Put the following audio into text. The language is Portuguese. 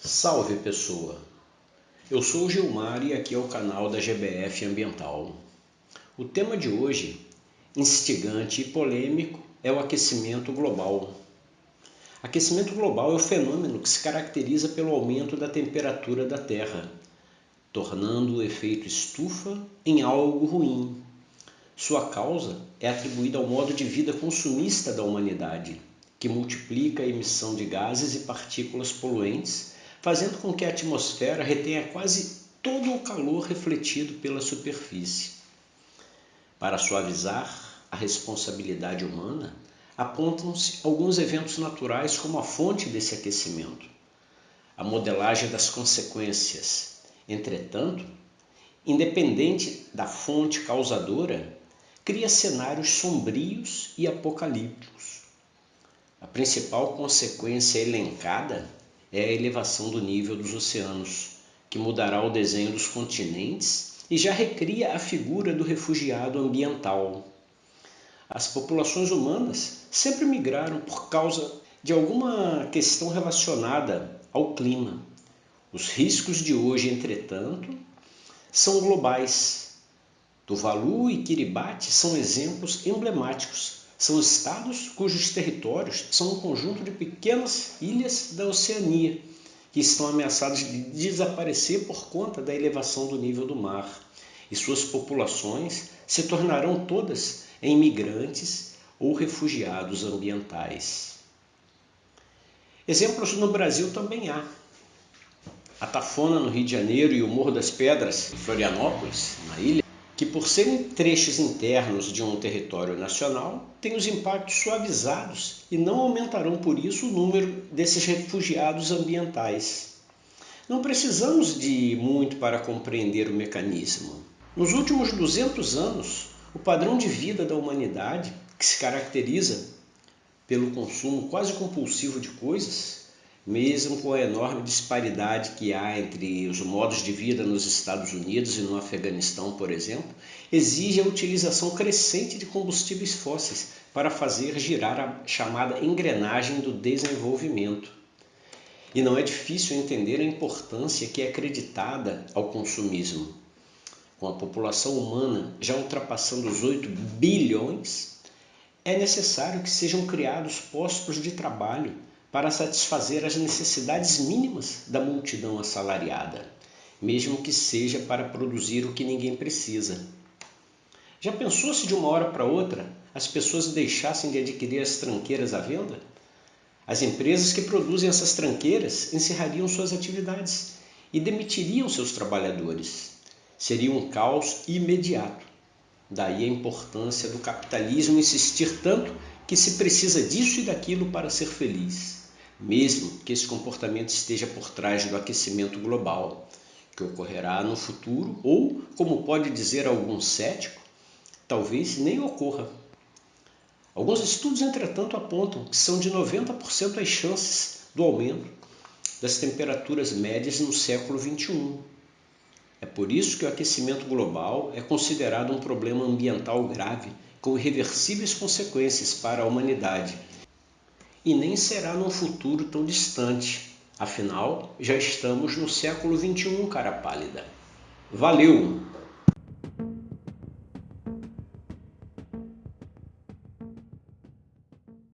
Salve pessoa! Eu sou Gilmar e aqui é o canal da GBF Ambiental. O tema de hoje, instigante e polêmico, é o aquecimento global. Aquecimento global é o fenômeno que se caracteriza pelo aumento da temperatura da Terra, tornando o efeito estufa em algo ruim. Sua causa é atribuída ao modo de vida consumista da humanidade, que multiplica a emissão de gases e partículas poluentes fazendo com que a atmosfera retenha quase todo o calor refletido pela superfície. Para suavizar a responsabilidade humana, apontam-se alguns eventos naturais como a fonte desse aquecimento. A modelagem das consequências. Entretanto, independente da fonte causadora, cria cenários sombrios e apocalípticos. A principal consequência elencada é a elevação do nível dos oceanos, que mudará o desenho dos continentes e já recria a figura do refugiado ambiental. As populações humanas sempre migraram por causa de alguma questão relacionada ao clima. Os riscos de hoje, entretanto, são globais. Tuvalu e Kiribati são exemplos emblemáticos são estados cujos territórios são um conjunto de pequenas ilhas da Oceania, que estão ameaçadas de desaparecer por conta da elevação do nível do mar, e suas populações se tornarão todas em migrantes ou refugiados ambientais. Exemplos no Brasil também há. A Tafona, no Rio de Janeiro, e o Morro das Pedras, em Florianópolis, na ilha, que por serem trechos internos de um território nacional, têm os impactos suavizados e não aumentarão por isso o número desses refugiados ambientais. Não precisamos de muito para compreender o mecanismo. Nos últimos 200 anos, o padrão de vida da humanidade, que se caracteriza pelo consumo quase compulsivo de coisas, mesmo com a enorme disparidade que há entre os modos de vida nos Estados Unidos e no Afeganistão, por exemplo, exige a utilização crescente de combustíveis fósseis para fazer girar a chamada engrenagem do desenvolvimento. E não é difícil entender a importância que é acreditada ao consumismo. Com a população humana já ultrapassando os 8 bilhões, é necessário que sejam criados postos de trabalho para satisfazer as necessidades mínimas da multidão assalariada, mesmo que seja para produzir o que ninguém precisa. Já pensou se de uma hora para outra as pessoas deixassem de adquirir as tranqueiras à venda? As empresas que produzem essas tranqueiras encerrariam suas atividades e demitiriam seus trabalhadores. Seria um caos imediato. Daí a importância do capitalismo insistir tanto que se precisa disso e daquilo para ser feliz mesmo que esse comportamento esteja por trás do aquecimento global, que ocorrerá no futuro ou, como pode dizer algum cético, talvez nem ocorra. Alguns estudos, entretanto, apontam que são de 90% as chances do aumento das temperaturas médias no século XXI. É por isso que o aquecimento global é considerado um problema ambiental grave com irreversíveis consequências para a humanidade e nem será num futuro tão distante. Afinal, já estamos no século XXI, cara pálida. Valeu!